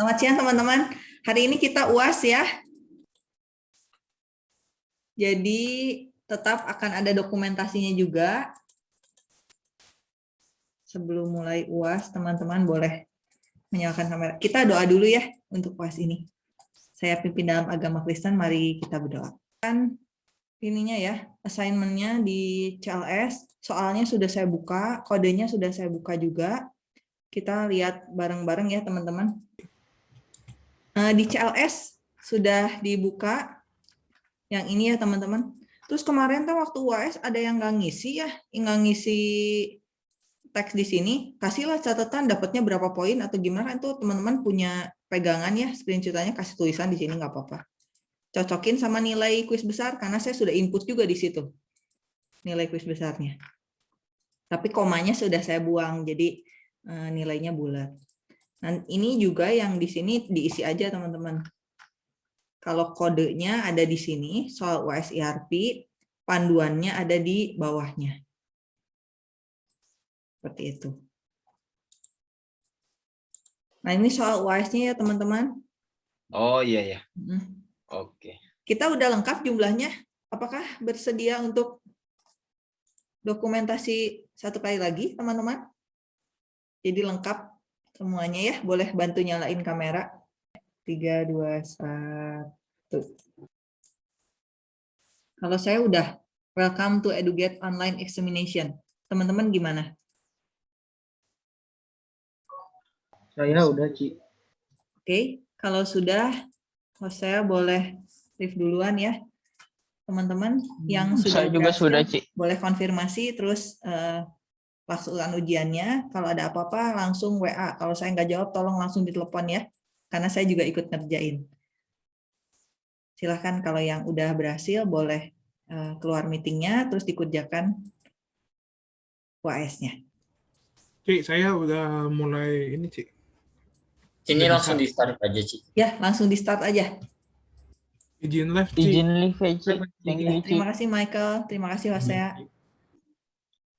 Selamat siang teman-teman. Hari ini kita UAS ya. Jadi tetap akan ada dokumentasinya juga. Sebelum mulai UAS, teman-teman boleh menyalakan kamera. Kita doa dulu ya untuk UAS ini. Saya pimpin dalam agama Kristen, mari kita berdoa. Kan ininya ya, assignment-nya di CLS, soalnya sudah saya buka, kodenya sudah saya buka juga. Kita lihat bareng-bareng ya teman-teman. Eh, di CLS sudah dibuka yang ini ya teman-teman. Terus kemarin tuh waktu UAS ada yang nggak ngisi ya, nggak ngisi teks di sini, kasihlah catatan dapatnya berapa poin atau gimana itu teman-teman punya pegangan ya, screenshotannya kasih tulisan di sini nggak apa-apa. Cocokin sama nilai kuis besar karena saya sudah input juga di situ nilai kuis besarnya. Tapi komanya sudah saya buang, jadi eh, nilainya bulat. Nah, ini juga yang di sini diisi aja teman-teman. Kalau kodenya ada di sini, soal USIRP, panduannya ada di bawahnya. Seperti itu. Nah, ini soal UAS-nya ya teman-teman. Oh iya ya. Hmm. Oke. Kita udah lengkap jumlahnya. Apakah bersedia untuk dokumentasi satu kali lagi, teman-teman? Jadi lengkap semuanya ya. Boleh bantu nyalain kamera. 3, 2, 1. Kalau saya udah, welcome to Educate Online Examination. Teman-teman gimana? Saya udah, Ci. Oke, kalau sudah, saya boleh live duluan ya. Teman-teman yang sudah Saya juga berhasil, sudah, Ci. boleh konfirmasi terus eh, laksanakan ujiannya. Kalau ada apa-apa langsung WA. Kalau saya nggak jawab, tolong langsung ditelepon ya. Karena saya juga ikut ngerjain. Silahkan kalau yang udah berhasil boleh eh, keluar meetingnya, terus dikerjakan UAS-nya. Cik, saya udah mulai ini, Cik. Ini Udah langsung di start aja, Ci. Ya, langsung di start aja. Izin live, Cik. Izin live ya, Ci. Thank you, Ya, Ci. terima kasih Michael, terima kasih Hosea.